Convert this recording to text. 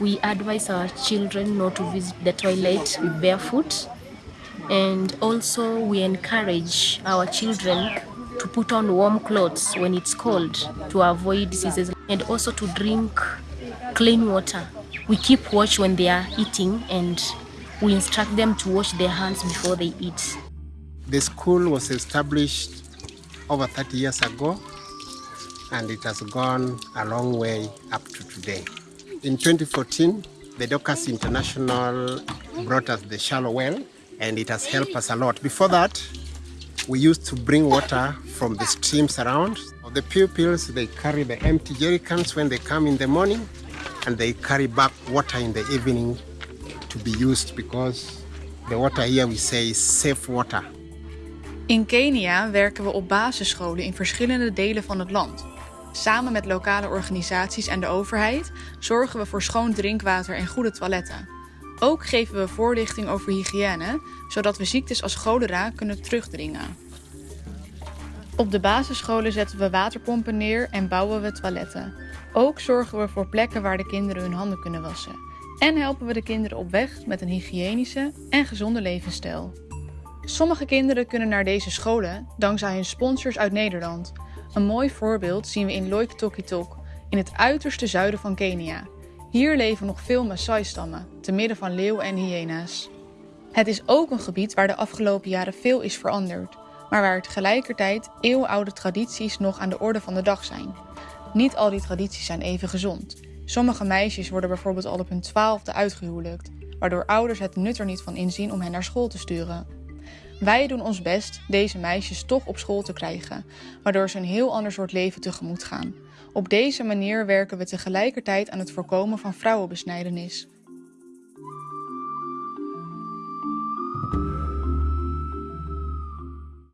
we advise our children not to visit the toilet with barefoot. And also we encourage our children to put on warm clothes when it's cold to avoid diseases and also to drink clean water. We keep watch when they are eating and we instruct them to wash their hands before they eat. The school was established over 30 years ago and it has gone a long way up to today. In 2014, the Docas International brought us the shallow well and it has helped us a lot. Before that, we used to bring water from the streams around. The pupils, they carry the empty jerry cans when they come in the morning and they carry back water in the evening to be used because the water here we say is safe water. In Kenia werken we op basisscholen in verschillende delen van het land. Samen met lokale organisaties en de overheid zorgen we voor schoon drinkwater en goede toiletten. Ook geven we voorlichting over hygiëne, zodat we ziektes als cholera kunnen terugdringen. Op de basisscholen zetten we waterpompen neer en bouwen we toiletten. Ook zorgen we voor plekken waar de kinderen hun handen kunnen wassen. En helpen we de kinderen op weg met een hygiënische en gezonde levensstijl. Sommige kinderen kunnen naar deze scholen dankzij hun sponsors uit Nederland. Een mooi voorbeeld zien we in Loitokitok, in het uiterste zuiden van Kenia. Hier leven nog veel Maasai-stammen, te midden van leeuwen en hyena's. Het is ook een gebied waar de afgelopen jaren veel is veranderd, maar waar tegelijkertijd eeuwenoude tradities nog aan de orde van de dag zijn. Niet al die tradities zijn even gezond. Sommige meisjes worden bijvoorbeeld al op hun twaalfde uitgehuwelijkt, waardoor ouders het nut er niet van inzien om hen naar school te sturen. Wij doen ons best deze meisjes toch op school te krijgen, waardoor ze een heel ander soort leven tegemoet gaan. Op deze manier werken we tegelijkertijd aan het voorkomen van vrouwenbesnijdenis.